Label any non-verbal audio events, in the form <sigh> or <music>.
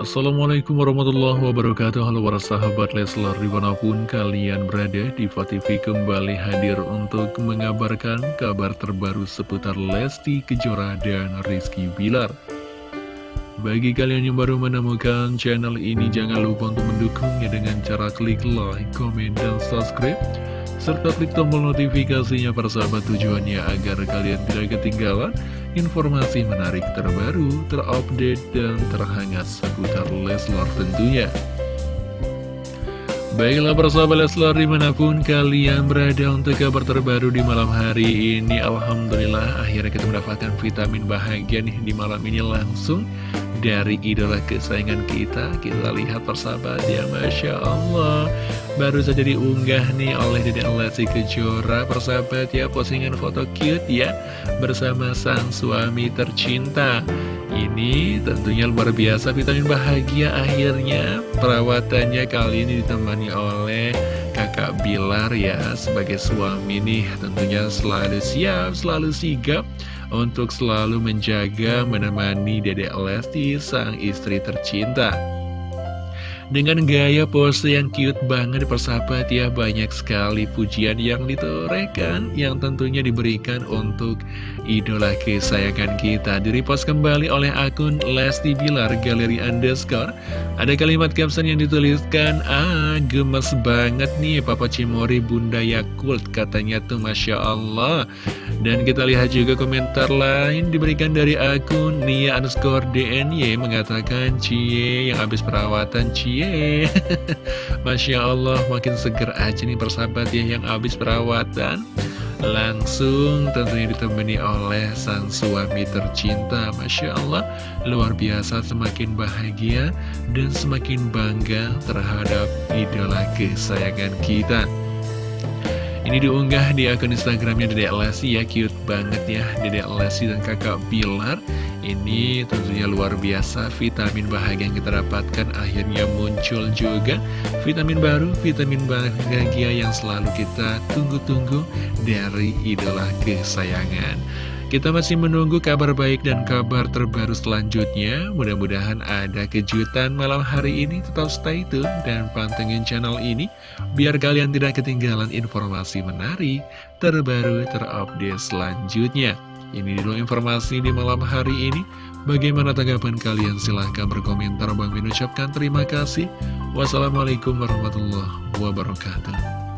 Assalamualaikum warahmatullahi wabarakatuh. Halo para sahabat Leslar di mana pun kalian berada Diva TV kembali hadir untuk mengabarkan kabar terbaru seputar Lesti Kejora dan Rizky Bilar. Bagi kalian yang baru menemukan channel ini jangan lupa untuk mendukungnya dengan cara klik like, komen, dan subscribe serta klik tombol notifikasinya para sahabat tujuannya agar kalian tidak ketinggalan informasi menarik terbaru, terupdate, dan terhangat seputar Leslar tentunya. Baiklah para sahabat Leslar di mana pun kalian berada untuk kabar terbaru di malam hari ini Alhamdulillah akhirnya kita mendapatkan vitamin bahagia nih di malam ini langsung dari idola kesayangan kita Kita lihat persahabat ya Masya Allah. Baru saja diunggah nih oleh Dede Lesti Kejora Persahabat ya postingan foto cute ya Bersama sang suami tercinta. Ini tentunya luar biasa vitamin bahagia akhirnya. Perawatannya kali ini ditemani oleh kakak Bilar ya Sebagai suami nih tentunya selalu siap, selalu sigap untuk selalu menjaga menemani Dedek Lesti sang istri tercinta. Dengan gaya pose yang cute banget persahabat ya Banyak sekali pujian yang ditorehkan Yang tentunya diberikan untuk idola kesayangan kita. Direpost kembali oleh akun Lesti Bilar Galeri Underscore. Ada kalimat caption yang dituliskan Ah gemes banget nih Papa Cimori Bunda Yakult Katanya tuh Masya Allah Dan kita lihat juga komentar lain diberikan dari akun Nia underscore DNY Mengatakan Cie yang habis perawatan Cie. <laughs> Masya Allah makin seger aja nih persahabat ya yang habis perawatan. Langsung tentunya ditemani oleh sang suami tercinta Masya Allah. Luar biasa semakin bahagia dan semakin bangga terhadap idola kesayangan kita ini diunggah di akun Instagramnya Dedek Lesti ya, cute banget ya Dedek Lesti dan kakak Bilar. Ini tentunya luar biasa vitamin bahagia yang kita dapatkan akhirnya muncul juga. Vitamin baru, vitamin bahagia yang selalu kita tunggu-tunggu dari idola kesayangan kita masih menunggu kabar baik dan kabar terbaru selanjutnya. Mudah-mudahan ada kejutan malam hari ini. Tetap stay tune dan pantengin channel ini. Biar kalian tidak ketinggalan informasi menarik, terbaru, terupdate selanjutnya. Ini dulu informasi di malam hari ini. Bagaimana tanggapan kalian? Silahkan berkomentar. Bang Min ucapkan terima kasih. Wassalamualaikum warahmatullahi wabarakatuh.